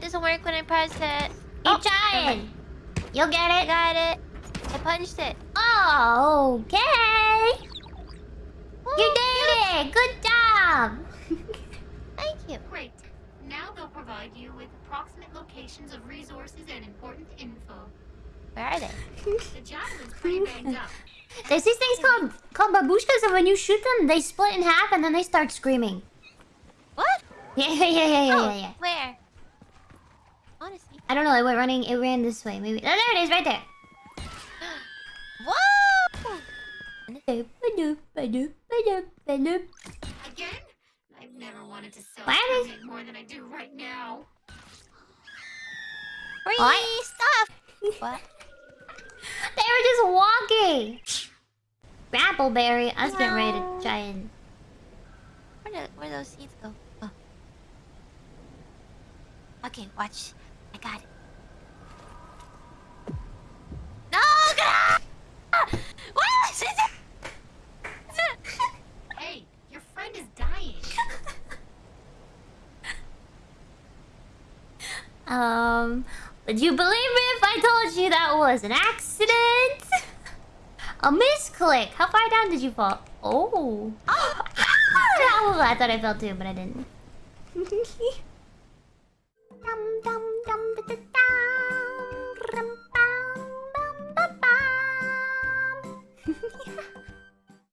doesn't work when I press it. Keep Oh, trying. You'll get it. I it. got it. I punched it. Oh, okay. You did it. Good job. Thank you. Great. Now they'll provide you with approximate locations of resources and important info. Where are they? The javelin's pretty banged up. There's these things called called babushkas, and when you shoot them, they split in half, and then they start screaming. What? Yeah, yeah, yeah, yeah, oh, yeah, yeah. where? Honestly. I don't know. It went running. It ran this way. Maybe. Oh, there it is, right there. Whoa! Again? I've never wanted to sell Why more than I do right now. Free What? stuff. what? They were just walking. Rappleberry. I was getting ready to try and. Where do where those seeds go? Oh. Okay, watch. I got it. No! What is it? Hey, your friend is dying. Um. Would you believe me if I told you that was an accident? A misclick. How far down did you fall? Oh. Oh. I thought I fell too, but I didn't. dum dum